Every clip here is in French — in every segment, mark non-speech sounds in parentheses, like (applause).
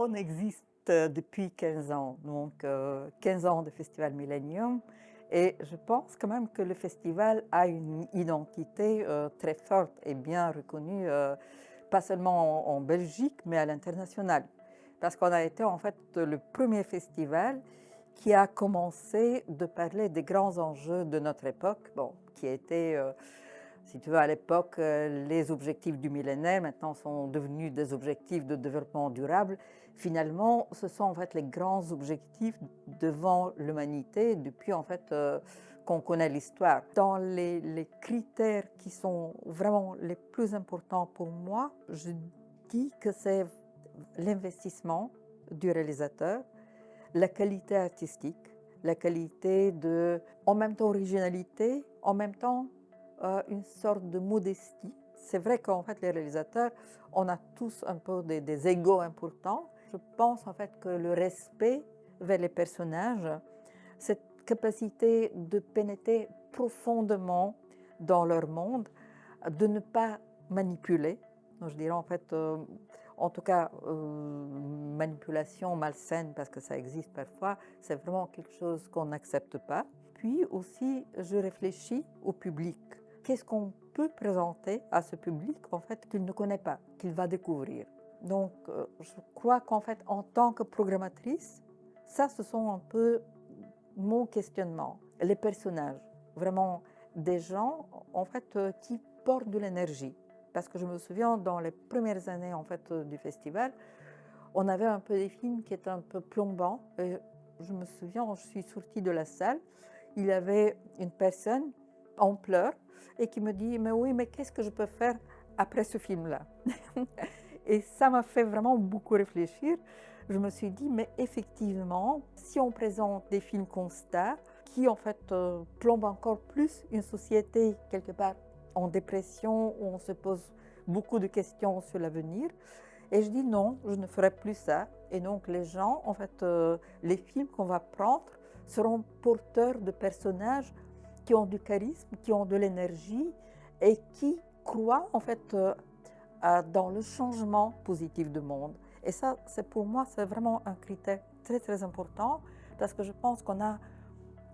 On existe depuis 15 ans, donc 15 ans de Festival Millennium. Et je pense quand même que le festival a une identité très forte et bien reconnue, pas seulement en Belgique, mais à l'international. Parce qu'on a été en fait le premier festival qui a commencé de parler des grands enjeux de notre époque, bon, qui étaient, euh, si tu veux, à l'époque, euh, les objectifs du millénaire, maintenant sont devenus des objectifs de développement durable. Finalement, ce sont en fait les grands objectifs devant l'humanité depuis en fait euh, qu'on connaît l'histoire. Dans les, les critères qui sont vraiment les plus importants pour moi, je dis que c'est l'investissement du réalisateur, la qualité artistique, la qualité de, en même temps, originalité, en même temps, euh, une sorte de modestie. C'est vrai qu'en fait, les réalisateurs, on a tous un peu des, des égos importants. Je pense en fait que le respect vers les personnages, cette capacité de pénétrer profondément dans leur monde, de ne pas manipuler. Je dirais en fait, euh, en tout cas, euh, manipulation malsaine, parce que ça existe parfois, c'est vraiment quelque chose qu'on n'accepte pas. Puis aussi, je réfléchis au public. Qu'est-ce qu'on peut présenter à ce public, en fait, qu'il ne connaît pas, qu'il va découvrir Donc, euh, je crois qu'en fait, en tant que programmatrice, ça, ce sont un peu mon questionnement. Les personnages, vraiment des gens, en fait, euh, qui portent de l'énergie parce que je me souviens, dans les premières années en fait, euh, du festival, on avait un peu des films qui étaient un peu plombants. Je me souviens, je suis sortie de la salle, il y avait une personne en pleurs et qui me dit « mais oui, mais qu'est-ce que je peux faire après ce film-là (laughs) » Et ça m'a fait vraiment beaucoup réfléchir. Je me suis dit, mais effectivement, si on présente des films constats qui en fait euh, plombent encore plus une société quelque part en dépression, où on se pose beaucoup de questions sur l'avenir. Et je dis non, je ne ferai plus ça. Et donc les gens, en fait, euh, les films qu'on va prendre seront porteurs de personnages qui ont du charisme, qui ont de l'énergie et qui croient en fait euh, dans le changement positif du monde. Et ça, c'est pour moi, c'est vraiment un critère très très important parce que je pense qu'on a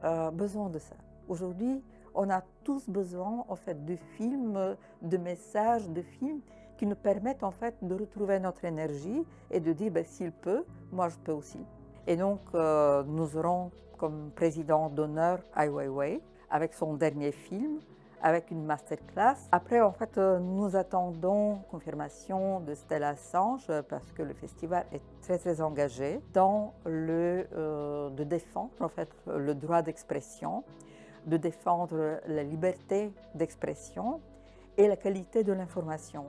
euh, besoin de ça. Aujourd'hui, on a tous besoin en fait de films, de messages, de films qui nous permettent en fait de retrouver notre énergie et de dire ben, s'il peut, moi je peux aussi. Et donc euh, nous aurons comme président d'honneur Ai Weiwei avec son dernier film, avec une masterclass. Après, en fait, euh, nous attendons confirmation de Stella Assange parce que le festival est très très engagé dans le euh, de défendre en fait le droit d'expression de défendre la liberté d'expression et la qualité de l'information.